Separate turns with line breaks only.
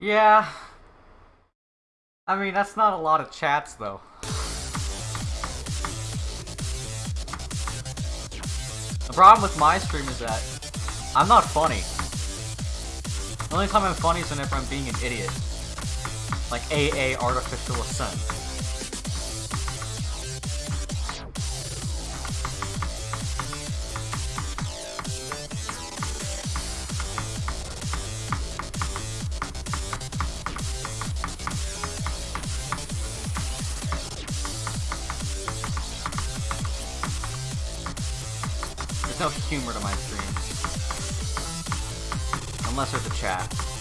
Yeah. I mean, that's not a lot of chats, though. The problem with my stream is that I'm not funny. The only time I'm funny is whenever I'm being an idiot. Like AA Artificial Ascent. There's no humor to my streams. Unless there's a chat.